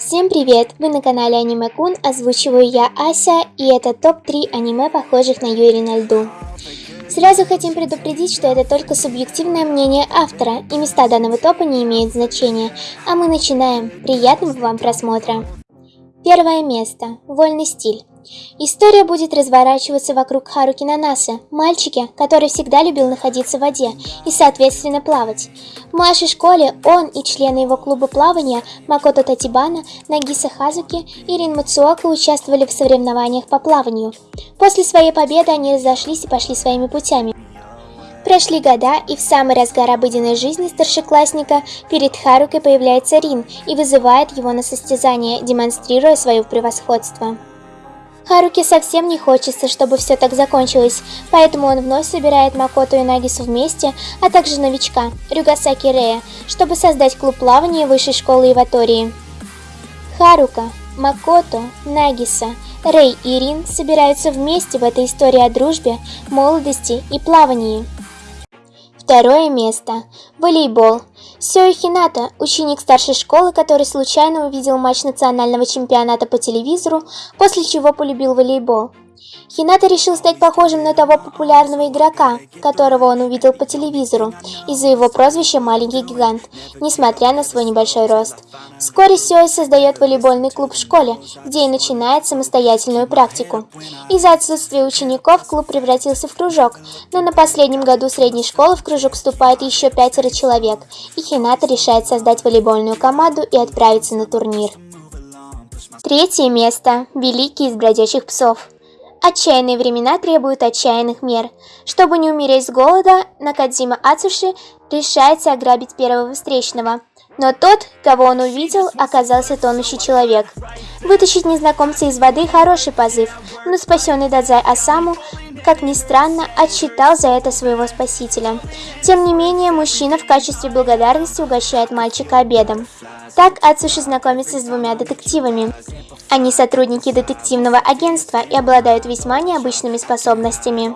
Всем привет! Вы на канале Аниме Кун, озвучиваю я Ася, и это топ-3 аниме, похожих на Юрий на льду. Сразу хотим предупредить, что это только субъективное мнение автора, и места данного топа не имеют значения. А мы начинаем. Приятного вам просмотра! Первое место. Вольный стиль. История будет разворачиваться вокруг Харуки Нанасы, мальчика, который всегда любил находиться в воде и, соответственно, плавать. В младшей школе он и члены его клуба плавания Макото Татибана, Нагиса Хазуки и Рин Мацуока участвовали в соревнованиях по плаванию. После своей победы они разошлись и пошли своими путями. Прошли года, и в самый разгар обыденной жизни старшеклассника перед Харукой появляется Рин и вызывает его на состязание, демонстрируя свое превосходство. Харуке совсем не хочется, чтобы все так закончилось, поэтому он вновь собирает Макото и Нагису вместе, а также новичка, Рюгасаки Рея, чтобы создать клуб плавания высшей школы Иватории. Харука, Макото, Нагиса, Рей и Рин собираются вместе в этой истории о дружбе, молодости и плавании. Второе место. Волейбол. Сёи Хината, ученик старшей школы, который случайно увидел матч национального чемпионата по телевизору, после чего полюбил волейбол. Хината решил стать похожим на того популярного игрока, которого он увидел по телевизору, из-за его прозвища «Маленький гигант», несмотря на свой небольшой рост. Вскоре Сёй создает волейбольный клуб в школе, где и начинает самостоятельную практику. Из-за отсутствия учеников клуб превратился в кружок, но на последнем году средней школы в кружок вступает еще пятеро человек, и Хината решает создать волейбольную команду и отправиться на турнир. Третье место. Великий из бродячих псов. Отчаянные времена требуют отчаянных мер. Чтобы не умереть с голода, Накадзима Ацуши решается ограбить первого встречного. Но тот, кого он увидел, оказался тонущий человек. Вытащить незнакомца из воды – хороший позыв, но спасенный Дадзай Асаму, как ни странно, отсчитал за это своего спасителя. Тем не менее, мужчина в качестве благодарности угощает мальчика обедом. Так Ацуши знакомится с двумя детективами. Они сотрудники детективного агентства и обладают весьма необычными способностями.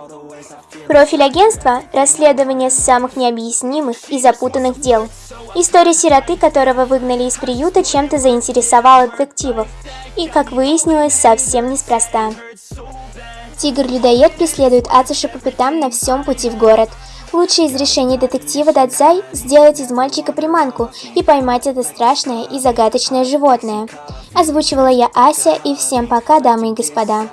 Профиль агентства – расследование самых необъяснимых и запутанных дел. История сироты, которого выгнали из приюта, чем-то заинтересовала детективов. И, как выяснилось, совсем неспроста. Тигр-людоед преследует Ацуши по пятам на всем пути в город – Лучшее из решений детектива Дадзай – сделать из мальчика приманку и поймать это страшное и загадочное животное. Озвучивала я Ася, и всем пока, дамы и господа.